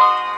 Bye.